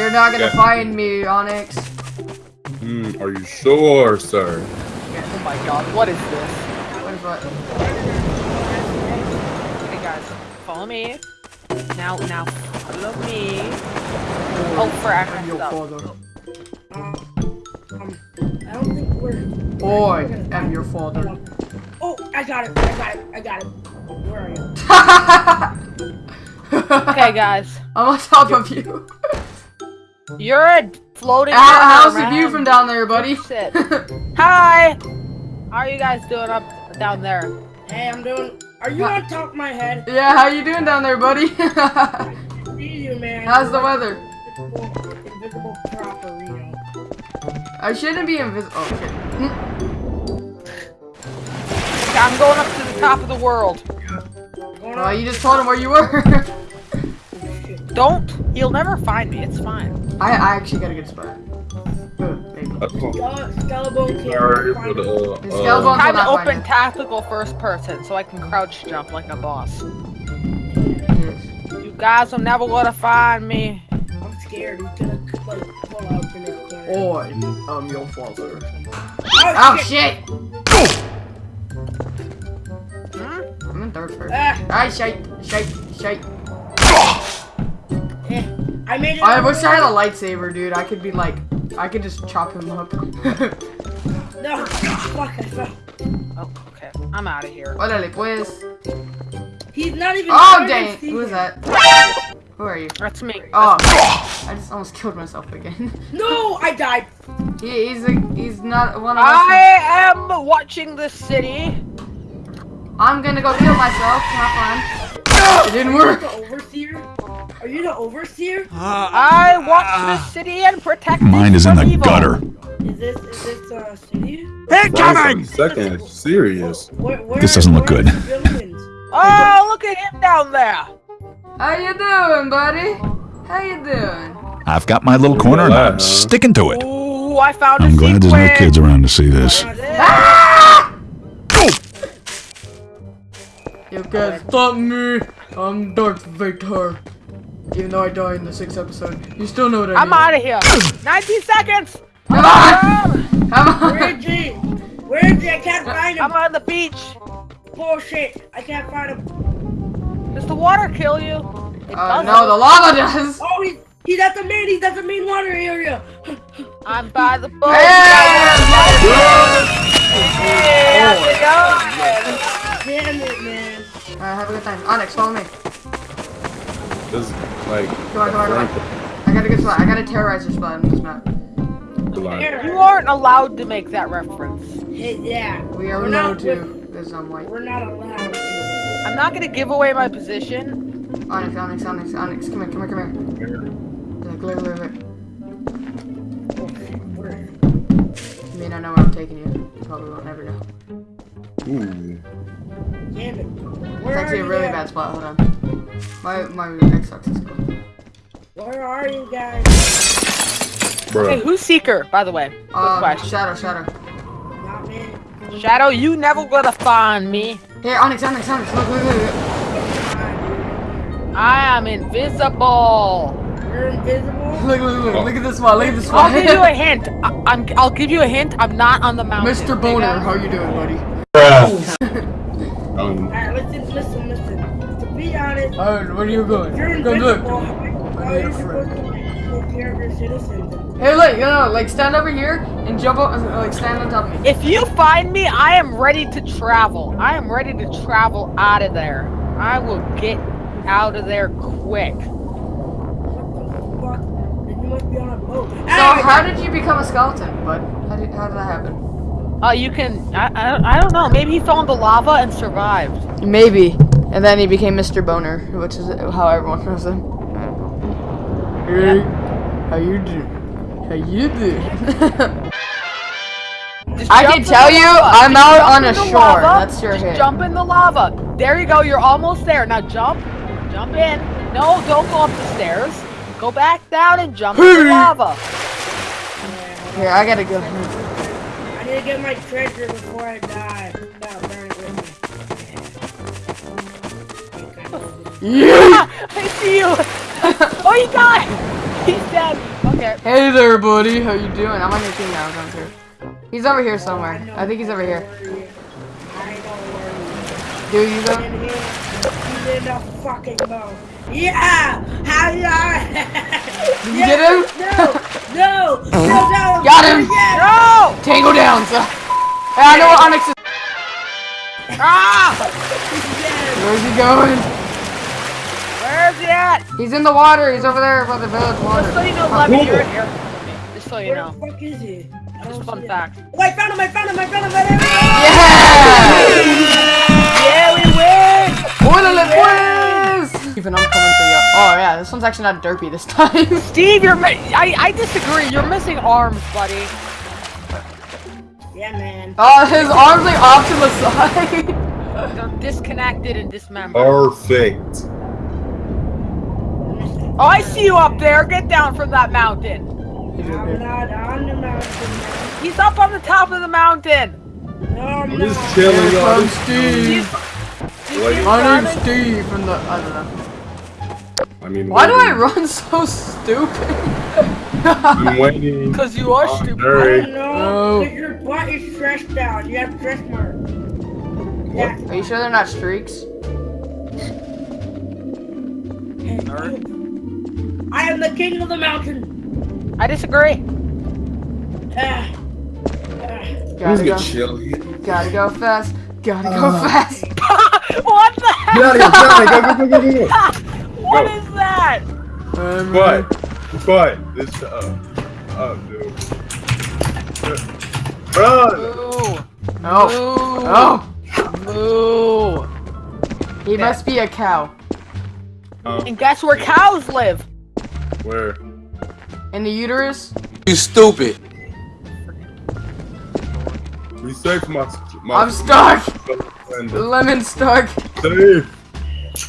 You're not gonna Yeah. find me, Onyx. Hmm, are you sure, sir? Oh my god, what is this? What is what? Okay, guys, follow me. Now, now, follow me. Oh, frack, I I'm your father. Um, I don't think we're. Boy, we're gonna- am your father. Oh, I got it. I got it. I got it. Where are you? Okay, guys, I'm on top of you. You're a floating. How, how's river, the view from down there, buddy? Oh, shit. Hi! How are you guys doing up down there? Hey, I'm doing. Are you on top of my head? yeah, how you doing down there, buddy? See you, man. How's the weather? Invisible, invisible. I shouldn't be invisible. Oh shit. I'm going up to the top of the world. Going Well, you just told him where you were. Don't. He'll never find me. It's fine. I, I actually got a good spot. Good, maybe. That's all. Skele- Skeleton Sorry can't for find the, me. uh, The uh, skeleton- Time to open tactical first person so I can crouch jump like a boss. You guys will never gonna find me. I'm scared. He's gonna like pull out in this corner. Boy, I'm your father. Oh, Oh shit. shit! Hmm? I'm in third first. Ah, Ah, shite, shite, shite. I made it. I all the wish I had a lightsaber, dude. I could be like, I could just chop him up. No, fuck, I fell. Oh, okay. I'm out of here. Órale, pues. He's not even. Oh, dang. see Who is that? Who are you? That's me. Oh, I just almost killed myself again. No, I died. he, he's a, he's not one of us. I am watching the city. I'm gonna go kill myself. Have fun. It didn't work. The overseer? Are you the overseer? Uh, I watch the ah. city and protect Mine is in the evil. gutter. Is this is this uh city? Incoming! Second, serious. Where, where, This doesn't look good. Oh, look at him down there. How you doing, buddy? How you doing? I've got my little corner and I'm sticking to it. Ooh, I found a I'm glad there's no kids around to see this. Ah! You can't stop me. I'm Darth Vader. Even though I die in the sixth episode, you still know what I I'm out of here. 90 seconds. Come on! Come on! is he? Where is he? I can't find him. I'm on the beach. Bullshit. I can't find him. Does the water kill you? It Uh, doesn't. no, the lava does. Oh, he's he's at the main. He's at the main water area. I'm by the boat. Yeah! Yeah, Damn it, man. Alright, have a good time. Onyx, follow me. This is like Come on, come on, come on. I got a good spot. I got a terrorizer spot on this map. You aren't allowed to make that reference. Yeah. We are We're not- to, because I'm white. We're not allowed to. I'm not gonna give away my position. Onyx, Onyx, Onyx, Onyx. Come here, come here, come here. Look, look, look, look. Shit. Where? You may not know where I'm taking you. You probably won't ever know. ooh. Damn it. It's Where actually are a really guys? bad spot. Hold on. My my Xbox is cool. Where are you guys? Hey, who's Seeker, by the way? Quick Um. Shadow, Shadow. Not me. Shadow, you never gonna find me. Here, Onyx, Onyx, Onyx. Look, look, look. look. I am invisible. You're invisible. Look, look, look, look at this one. look at this spot. I'll give you a hint. I, I'm. I'll give you a hint. I'm not on the mountain. Mr. Boner, how you doing, buddy? Um, Alright, listen, listen, listen. To be honest, Alright, where are you going? you're Go look. How I are you a supposed to take care of your citizens? Hey, look, you know, like stand over here and jump up, like stand on top of me. If you find me, I am ready to travel. I am ready to travel out of there. I will get out of there quick. What the fuck? Then you must be on a boat. So, how did you become a skeleton, bud? How did, how did that happen? Uh, you can. I, I. I don't know. Maybe he fell into lava and survived. Maybe. And then he became Mr. Boner, which is how everyone knows him. Hey, how you do? How you do? I can tell the you, lava. I'm Just out on a shore. lava. That's your Just hit. Jump in the lava. There you go. You're almost there. Now jump. Jump in. No, don't go up the stairs. Go back down and jump in the lava. Here, I gotta go. I need to get my treasure before I die. Yeah! Ah, I see you. oh, he died. He's dead. Okay. Hey there, buddy. How you doing? I'm on your team now, Gunter. He's over here somewhere. I think he's over here. I don't worry. Do you here, he's in the fucking boat. Yeah! How you Did you get him? No! No! No! No! Got him! No! Tango down, son. Hey, I know what Onyx is. Ah! Where's he going? Where's he at? He's in the water. He's over there by the village water. Just so you know, Lemon, you're in here. Just so you Where know. the fuck is he? Just don't fun see him. Oh, I found him! I found him! I found him! I found him! Yeah! Yeah, we win! Orderly boys! Even I'm coming for you. Oh yeah, this one's actually not derpy this time. Steve, you're. I I disagree. You're missing arms, buddy. Yeah, man. Oh, his arms like off to the side. They're disconnected and dismembered. Perfect. Oh, I see you up there. Get down from that mountain. I'm not on the mountain. He's up on the top of the mountain. No, I'm I'm not. just chilling, Here y'all. comes Steve. Wait. My name's Steve from the. I don't know. I mean, Why do I run so stupid? I'm waiting. Cause you are Oh, stupid. I don't know. No. Because your butt is stretched out. You have stretch marks. What? Are you sure they're not streaks? I am the king of the mountain. I disagree. Ah. Gotta go. chilly? Gotta go fast. Gotta go fast. what the heck? Get out of here! Get out of here! Go, go, go, go, go! What Go. is that? Um, But, but, this, uh, oh, dude. Run! Moo. Oh. Oh. Moo. He must be a cow. Um, And guess where cows live? Where? In the uterus? You stupid. Be safe, my, my I'm stuck. friend. Lemon stuck. Safe.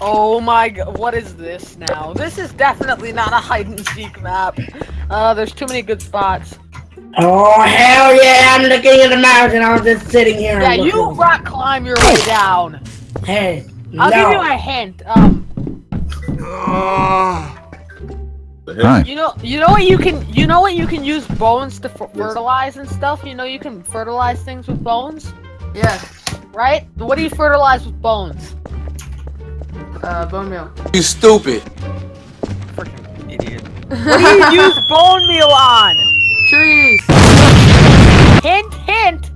Oh my god, what is this now? This is definitely not a hide and seek map. Uh, there's too many good spots. Oh hell yeah! I'm looking king of the mountain. I'm just sitting here. Yeah, you rock climb your way down. Hey, I'll no. give you a hint. Um, The? Hi. you know, you know what you can, you know what you can use bones to f- fertilize and stuff. You know you can fertilize things with bones, Yeah. right? What do you fertilize with bones? Uh, bone meal. You stupid. Freaking idiot. What do you use bone meal on? Trees. Hint, hint.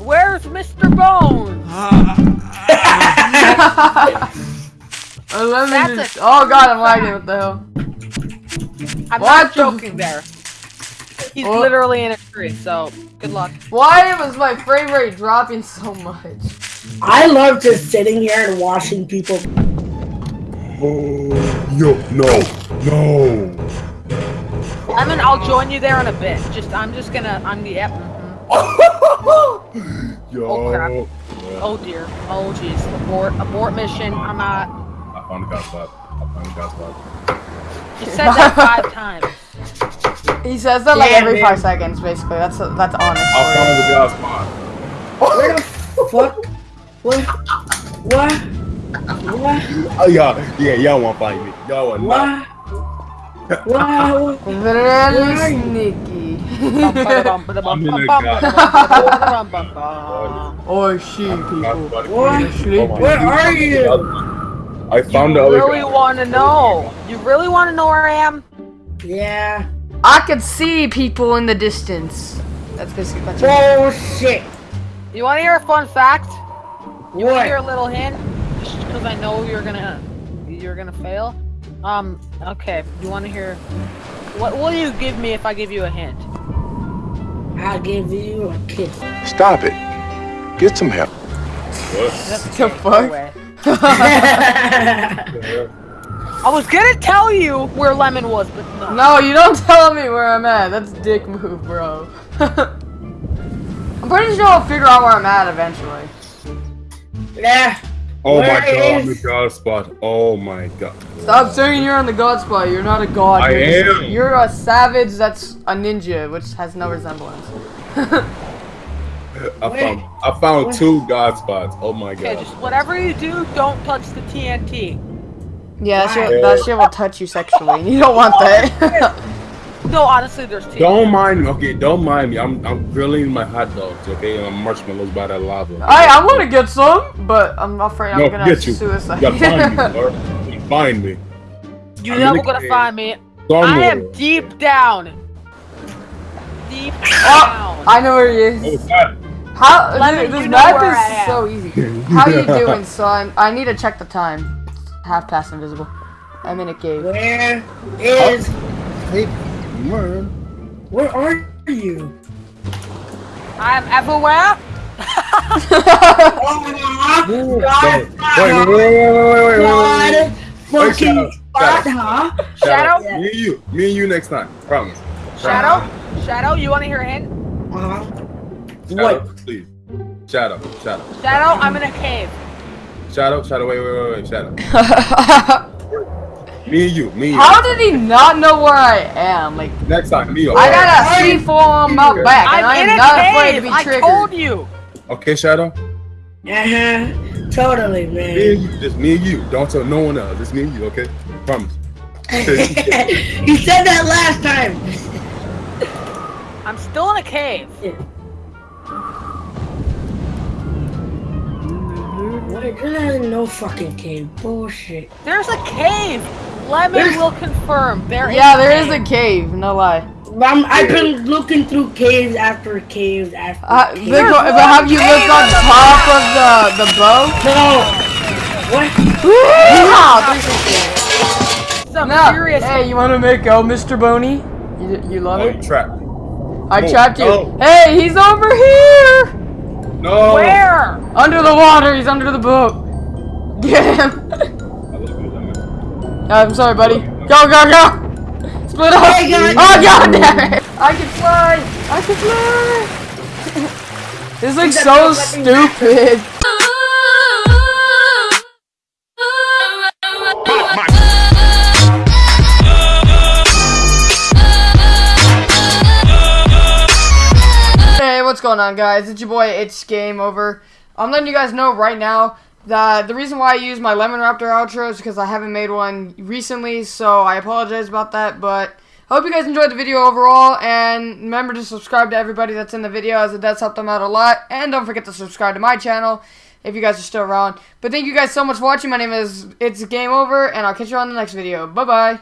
Where's Mr. Bones? A lemon That's is- a- Oh god, I'm lagging. What the hell? I'm What not joking there. He's Oh. literally in a tree, so good luck. Why was my frame rate dropping so much? I love just sitting here and watching people. Oh, yo, no, no. I mean, I'll join you there in a bit. Just, I'm just gonna, I'm the, yep. mhm. Yo. Oh, crap. Yeah, Oh dear. Oh jeez. Abort, abort mission. I'm not. I found a god spot. I found a god spot. You said that five times. He says that like Yeah, every man. five seconds, basically. That's that's honest. I'll found a god spot. Where the fuck? What? What? What? Oh, y'all, yeah, y'all want to fight me. Y'all want not. What? What? Very sneaky. I'm in a oh, she people. What? What? Where oh, are you? I found the You other really guy. want to know? You really want to know where I am? Yeah. I could see people in the distance. That's basically that's Bullshit. You want to hear a fun fact? You want to hear a little hint? Just because I know you're gonna, you're gonna fail. Um. Okay. You want to hear? What will you give me if I give you a hint? I'll give you a kiss. Stop it. Get some help. What? the fuck? Away. I was gonna tell you where Lemon was, but no. No, you don't tell me where I'm at. That's dick move, bro. I'm pretty sure I'll figure out where I'm at eventually. yeah. Oh my Where god, I'm the god spot. Oh my god. Stop saying you're on the god spot. You're not a god. I you're just- am. You're a savage that's a ninja, which has no resemblance. I found I found two god spots. Oh my god. Okay, god. just whatever you do, don't touch the TNT. Yeah, that shit, that shit will touch you sexually, and you don't want that. No, honestly, there's two. Don't mind me, okay? Don't mind me. I'm I'm grilling my hot dogs, okay? And I'm marshmallows by that lava. I I want to get some, but I'm afraid I'm no, gonna get you. suicide. You gotta find me, or you find me. You're never in the gonna find me. Somewhere. I am deep down. Deep Oh, down. I know where he Oh, is. God. How Lemon, dude, this you map is so easy. How you doing, son? I need to check the time. Half past invisible. I'm in a cave. Where is? Hey, man. Where are you? I am everywhere. Oh, Wait, God, wait, wait, wait, wait, wait, wait, God, wait, Wait, fucking Shadow, God, Shadow. huh? Shadow? Me and you. Me and you next time. Promise. Shadow. Shadow. You want to hear a hint? Uh-huh. Shadow, What? please. Shadow, shadow, Shadow. I'm in a cave. shadow, shadow. Wait, wait, wait, wait, shadow. Me and you. Me and you. How did he not know where I am? Like, Next time, me. I alright? got a C4 on my back, and I'm I am not cave. afraid to be tricked. I triggered. told you. Okay, shadow. Uh-huh. Totally, man. Me man. and you. Just me and you. Don't tell no one else. It's me and you. Okay. Promise. you said that last time. I'm still in a cave. What? There's no fucking cave. Bullshit. There's a cave. Lemon There's- will confirm. There is. Yeah, a there is cave. a cave. No lie. I'm, I've been looking through caves after caves after Uh, caves. Vic, but have you looked on top of the the bow? No. What? Yeehaw! Some No. serious. Hey, you want to make out, Mr. Boney? You, you love Oh, it? you trapped. I Oh, trapped you. no. Hey, he's over here! No. Where? Under the water. He's under the boat. Get him. I love you, Lemon. I'm sorry, buddy. Go, go, go! Split up! Hey, God. Oh, god damn it! I can fly! I can fly! This looks so stupid. Going on, guys? It's your boy, it's Game Over. I'm letting you guys know right now that the reason why I use my Lemon Raptor outro is because I haven't made one recently, so I apologize about that, but I hope you guys enjoyed the video overall, and remember to subscribe to everybody that's in the video, as it does help them out a lot, and don't forget to subscribe to my channel if you guys are still around. But thank you guys so much for watching. My name is It's Game Over, and I'll catch you on the next video. Bye-bye.